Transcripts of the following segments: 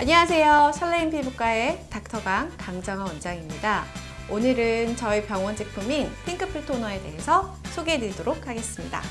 안녕하세요. 설레임 피부과의 닥터강 강정아 원장입니다. 오늘은 저희 병원 제품인 핑크필 토너에 대해서 소개해 드리도록 하겠습니다.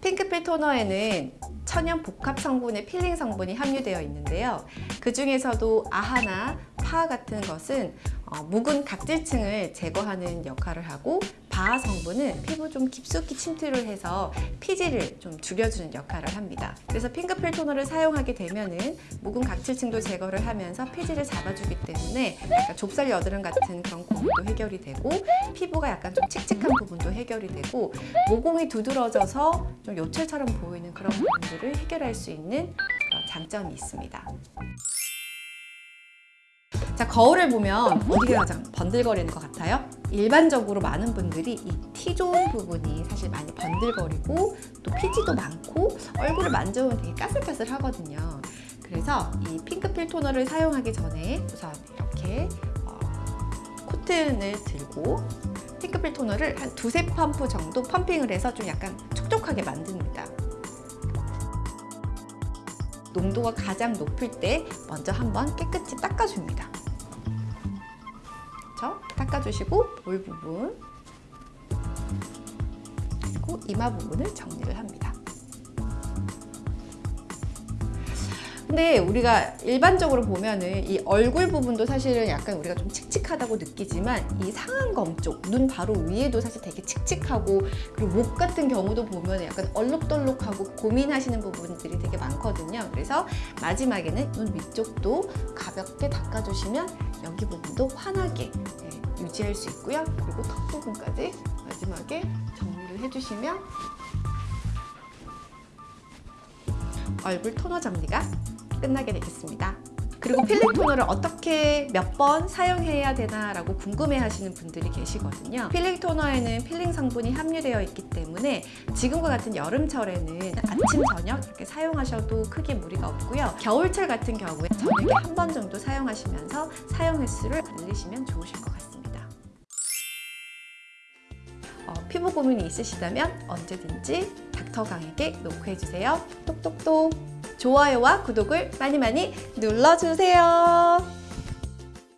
핑크필 토너에는 천연 복합 성분의 필링 성분이 함유되어 있는데요. 그 중에서도 AHA나 PHA 같은 것은 어, 묵은 각질층을 제거하는 역할을 하고 BHA 성분은 피부 좀 깊숙이 침투를 해서 피지를 좀 줄여주는 역할을 합니다. 그래서 핑크필 토너를 사용하게 되면은 묵은 각질층도 제거를 하면서 피지를 잡아주기 때문에 약간 좁쌀 여드름 같은 그런 고민도 해결이 되고 피부가 약간 좀 칙칙한 부분도 해결이 되고 모공이 두드러져서 좀 요철처럼 보이는 그런 부분들을 해결할 수 있는 그런 장점이 있습니다. 자 거울을 보면 어디가 가장 번들거리는 것 같아요? 일반적으로 많은 분들이 이 T존 부분이 사실 많이 번들거리고 또 피지도 많고 얼굴을 만져보면 되게 까슬까슬 하거든요. 그래서 이 핑크필 토너를 사용하기 전에 우선 이렇게 어, 코튼을 들고 핑크필 토너를 한 두세 펌프 정도 펌핑을 해서 좀 약간 촉촉하게 만듭니다. 농도가 가장 높을 때 먼저 한번 깨끗이 닦아줍니다. 그렇죠? 닦아주시고 볼 부분 그리고 이마 부분을 정리를 합니다. 근데 우리가 일반적으로 보면은 이 얼굴 부분도 사실은 약간 우리가 좀 칙칙하다고 느끼지만 이 상안검 쪽, 눈 바로 위에도 사실 되게 칙칙하고 그리고 목 같은 경우도 보면 약간 얼룩덜룩하고 고민하시는 부분들이 되게 많거든요. 그래서 마지막에는 눈 위쪽도 가볍게 닦아주시면 여기 부분도 환하게 네, 유지할 수 있고요. 그리고 턱 부분까지 마지막에 정리를 해주시면 얼굴 토너 정리가 끝나게 되겠습니다. 그리고 필링 토너를 어떻게 몇 번 사용해야 되나 라고 궁금해 하시는 분들이 계시거든요. 필링 토너에는 필링 성분이 함유되어 있기 때문에 지금과 같은 여름철에는 아침, 저녁 이렇게 사용하셔도 크게 무리가 없고요. 겨울철 같은 경우에 저녁에 한 번 정도 사용하시면서 사용 횟수를 늘리시면 좋으실 것 같습니다. 어, 피부 고민이 있으시다면 언제든지 닥터강에게 노크해주세요. 똑똑똑! 좋아요와 구독을 많이 많이 눌러주세요.